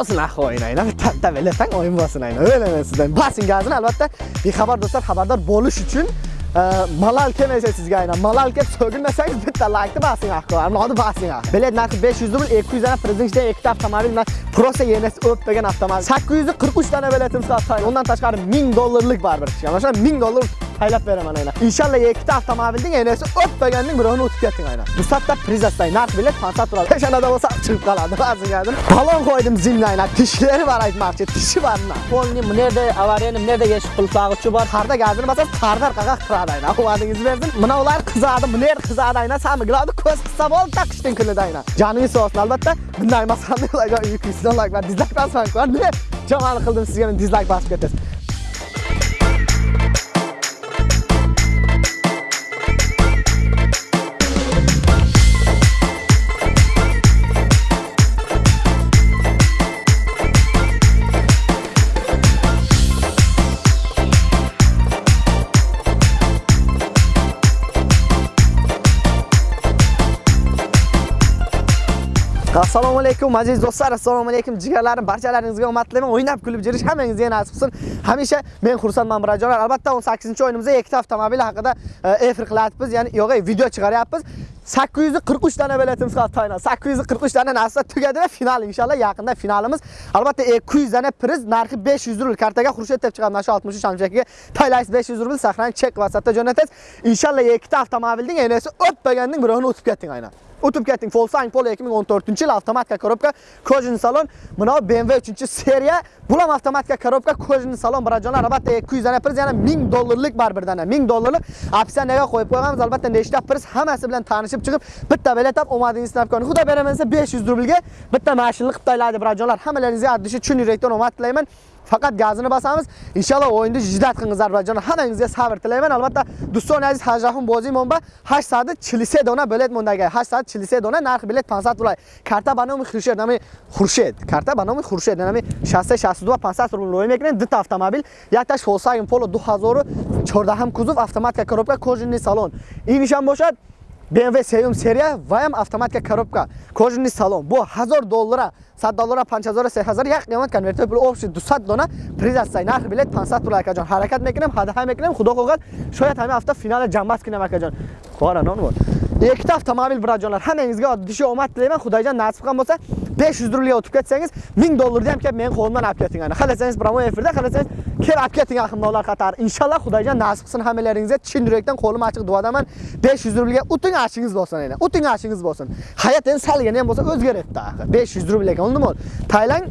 bosin ahvoyini aynan bitta o'yin oyim bosin aynan o'ylayman sizdan bosing albatta. Bexabar do'stlar xabardor bo'lish uchun e, malal kelmasa sizga aynan. Malal kelib so'gilmasangiz bitta laykni bosing ahvoy anodi bosing bilet narxi 500 rubl 200 dana prezidentda ikkita avtomobil prosta yenes o'pmagan avtomobil. 843 dana biletimiz qoldi. Undan tashqari 1000 dollarlik baribir. Mana shu 1000 dollar taylab beraman aynan inshaalloh ikkita avtomobilning enasi o'tmaganning birovini o'tib ketding aynan dusatda priz astay narx bilet 500 turadi peshanada bo'lsa chiqib qoladi ba'zigadir balon qo'ydim zimni aynan tishlari bor aytmoqchi tishi bormi polni bu yerda avariyani bu yerda yechib qilsag'ichi bor qarda gazini bosib qarda orqaga qiradi aynan omadingizni bersin mana ular qizadi bu yer qizadi aynan samigiladi ko'z qissa bo'ldi taqishdan kunida aynan joningiz sog' olsin albatta bunday emas qanday yukingizdan like va dizlayk bosmang ne jamani qildim sizga dizlayk bosib ketasiz assalomu alaykum aziz do'stlar assalomu alaykum jigarlarim barchalaringizga omad tilayman o'ynab kulib yurish hammangizga nasib qilsin. Hamisha men xursandman birodarlar albatta 18 o'yinimizda ikkita avtomobil haqida e, efir qilyapmiz ya'ni yo'q video chiqaryapmiz. 843 dana biletimiz qoldi toyna 843 dana narsa tugadi va final inshaalloh yaqinda finalimiz. Albatta e, 200 dana priz narxi 500 rubl. Kartaga xurshid deb chiqadi mana shu 63 amchakiga taylaysiz 500 rubl sahran chek vasatda jo'natasiz inshaalloh ikkita avtomobilning enasi o'tmaganning birovini o'tib ketding aynan o'tib ketding. Volkswagen Polo 2014 yil avtomatika korobka kojin salon. Mana BMW 3-seriya bu ham avtomatika korobka kojin salon birajonlar albatta 200 dana priz yana 1000 dollarlik baribir dana 1000 dollarlik. Opsiyaga qo'yib qo'yganmiz albatta nechta priz hammasi bilan tanishib chiqib bitta bilet olib omadingizni sinab ko'ring xudo beraman 500 rublga bitta mashinani qilib taylaydi birajonlar hammalaringizga addishi chun yurakdan omad tilayman. Faqat gazini bosamiz inshaalloh o'yinda jiddat qilingizlar ozarbayjon hammangizga sabr tilayman albatta do'stona aziz hajrahum bozi monba 840 dona bilet mondaga 840 dona narx bilet 500 dollar karta ба номи хуршед нами хуршед карта ба номи хуршед нами 60 62 500 рубл лой мекунем ду автомобил якташ Volkswagen Polo 2014 кузов автоматика коробка кожаный салон инишам бошад BMW сеюм серия ва ҳам автоматика коробка кожаный салон бо 1000 доллара 100 доллара 5000 3000 як қимат конвертер пул обши 200 дона приз аст нарх билет 500 пул акаҷон ҳаракат мекунем ҳадаҳа мекунем худо хоҳад шояд ҳамин ҳафта финал ҷамъбаст кунем акаҷон қора нон бор ikkita avtomobil birojonlar hammangizga oddiy omad tilayman. Xudoyjon nasib qilgan bo'lsa 500 rublga o'tib ketsangiz 1000 dollarni ham kelib men qo'limdan olib keting ana. Xohlasangiz promo efirda xohlasangiz kelib olib keting ahmoqlar qatori inshaalloh xudoyjon nasib qilsin hammalaringizga chin yurakdan qo'lim ochiq duodaman. 500 rublga o'ting ashingiz bo'lsin ana. O'ting ashingiz bo'lsin. Hayot endi salgina ham bo'lsa o'zgaryapti axir. 500 rubl ekan undimi taylang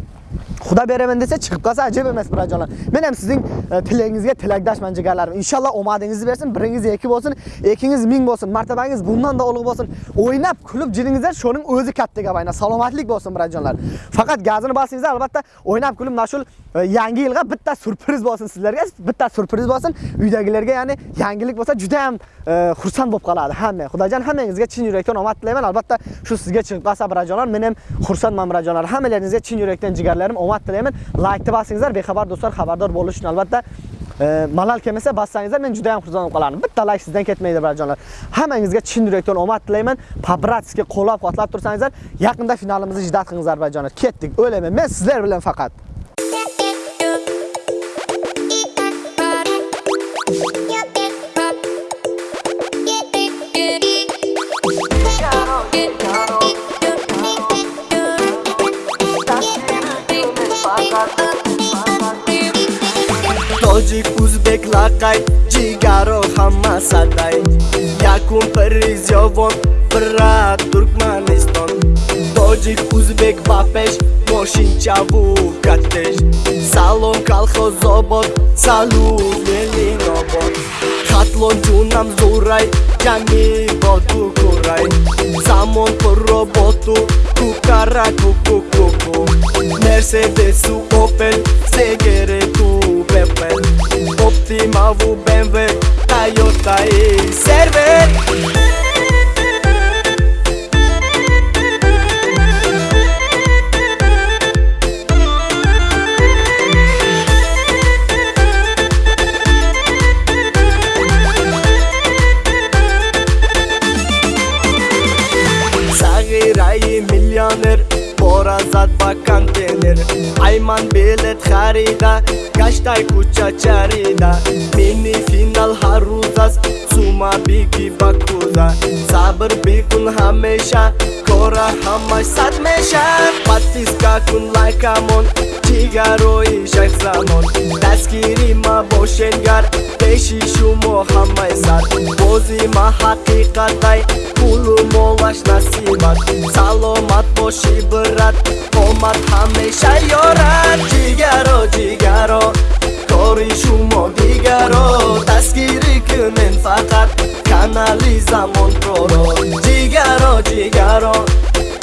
xudo beraman desa chiqib qolsa ajab emas birojonlar men ham sizning e, tilagingizga tilakdoshman jigarlarim. Inshaalloh omadingizni bersin biringiz ikki bo'lsin ikkingiz ming bo'lsin martabangiz bundan da ulug' bo'lsin. O'ynab kulib jiringizlar shoning o'zi katta gap aynan salomatlik bo'lsin birojonlar faqat gazini bosingizlar albatta o'ynab kulib mana shu e, yangi yilga bitta surpriz bo'lsin sizlarga bitta surpriz bo'lsin. Uydagilarga ya'ni yangilik bo'lsa juda ham e, xursand bo'lib qoladi hamma. Xudojon hammangizga chin yurakdan omad tilayman. Albatta shu sizga chiqib qolsa birojonlar men ham xursandman birojonlar hammalaringizga chin yurakdan jigarlarim omad tilayman laykni bosingizlar bexabar do'stlar xabardor bo'lish uchun albatta e, malal kelmasa bossangizlar men juda ham xursand bo'lib qolardim bitta layk sizdan ketmaydi birodarjonlar hammangizga chin yurakdan omad tilayman побратски qo'llab quvvatlab tursangizlar yaqinda finalimizni jiddat qilingizlar birodarjonlar ketdik o'ylayman men sizlar bilan faqat. Лакај, Джигаро хама садай Јакум призјовон брат Туркманистон Доджик узбек вапеш Мошинча вукатеш. Салон калхо зобот Салу велинобот Хатлон джунам зурај Јами боду курај Замон по работу Кукара куку куку Мерседесу опен, Сегере Avu, BMW, Toyota y Server Milyoner пора зад ба контейнер. Айман билет харида гаштай кӯча чарида. Мини финал ҳар рӯз аст сума биги ба кӯза сабр бикун ҳамеша кора ҳамаш сад меша. Подписка кун лайкамон ҷигарои шайхзамон. Дастгири ма бошенгар пеши шумо ҳамаи сар бози ма ҳақиқатай пулу молаш насибат саломат боши брат омад ҳамеша ёрад. Ҷигаро ҷигаро кори шумо дигаро. Дастгирӣ кунен фақат канали замонпроро ҷигаро ҷигаро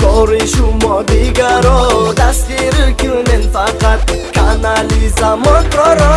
кори шумо дигаро. Дастгирӣ кунен фақат канали замонпроро